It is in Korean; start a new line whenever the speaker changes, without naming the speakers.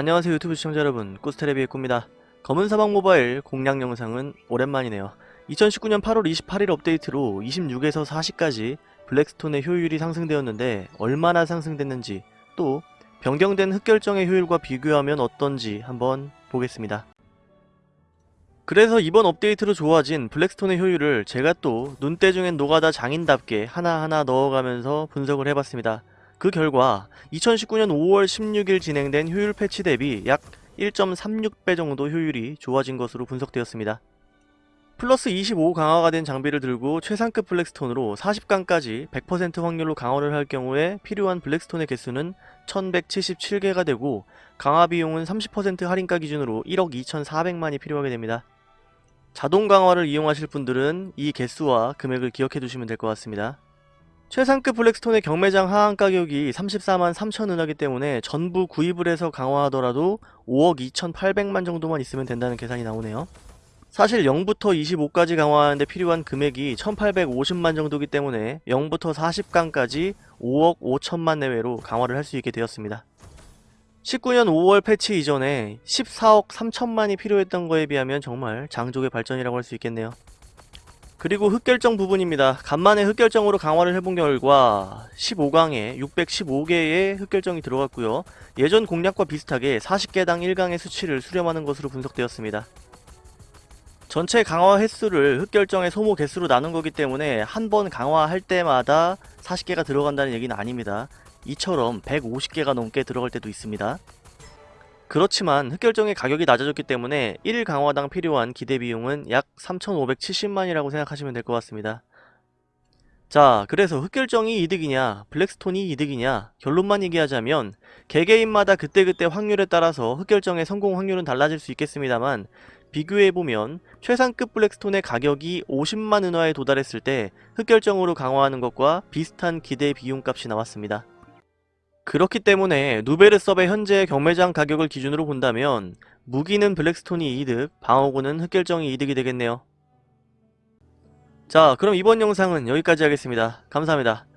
안녕하세요 유튜브 시청자 여러분. 꾸스테레비의 꾸입니다. 검은 사막 모바일 공략 영상은 오랜만이네요. 2019년 8월 28일 업데이트로 26에서 40까지 블랙스톤의 효율이 상승되었는데 얼마나 상승됐는지 또 변경된 흑결정의 효율과 비교하면 어떤지 한번 보겠습니다. 그래서 이번 업데이트로 좋아진 블랙스톤의 효율을 제가 또 눈대중엔 노가다 장인답게 하나하나 넣어가면서 분석을 해봤습니다 그 결과 2019년 5월 16일 진행된 효율 패치 대비 약 1.36배 정도 효율이 좋아진 것으로 분석되었습니다. 플러스 25 강화가 된 장비를 들고 최상급 블랙스톤으로 40강까지 100% 확률로 강화를 할 경우에 필요한 블랙스톤의 개수는 1177개가 되고 강화 비용은 30% 할인가 기준으로 1억 2400만이 필요하게 됩니다. 자동 강화를 이용하실 분들은 이 개수와 금액을 기억해 두시면 될 것 같습니다. 최상급 블랙스톤의 경매장 하한 가격이 34만 3천 은하기 때문에 전부 구입을 해서 강화하더라도 5억 2,800만 정도만 있으면 된다는 계산이 나오네요. 사실 0부터 25까지 강화하는데 필요한 금액이 1850만 정도기 때문에 0부터 40강까지 5억 5천만 내외로 강화를 할 수 있게 되었습니다. 19년 5월 패치 이전에 14억 3천만이 필요했던 거에 비하면 정말 장족의 발전이라고 할 수 있겠네요. 그리고 흑결정 부분입니다. 간만에 흑결정으로 강화를 해본 결과 15강에 615개의 흑결정이 들어갔고요. 예전 공략과 비슷하게 40개당 1강의 수치를 수렴하는 것으로 분석되었습니다. 전체 강화 횟수를 흑결정의 소모 개수로 나눈 거기 때문에 한 번 강화할 때마다 40개가 들어간다는 얘기는 아닙니다. 이처럼 150개가 넘게 들어갈 때도 있습니다. 그렇지만 흑결정의 가격이 낮아졌기 때문에 1 강화당 필요한 기대 비용은 약 3,570만이라고 생각하시면 될 것 같습니다. 자, 그래서 흑결정이 이득이냐, 블랙스톤이 이득이냐, 결론만 얘기하자면 개개인마다 그때그때 확률에 따라서 흑결정의 성공 확률은 달라질 수 있겠습니다만 비교해보면 최상급 블랙스톤의 가격이 50만 은화에 도달했을 때 흑결정으로 강화하는 것과 비슷한 기대 비용값이 나왔습니다. 그렇기 때문에 누베르섭의 현재 경매장 가격을 기준으로 본다면 무기는 블랙스톤이 이득, 방어구는 흑결정이 이득이 되겠네요. 자 그럼 이번 영상은 여기까지 하겠습니다. 감사합니다.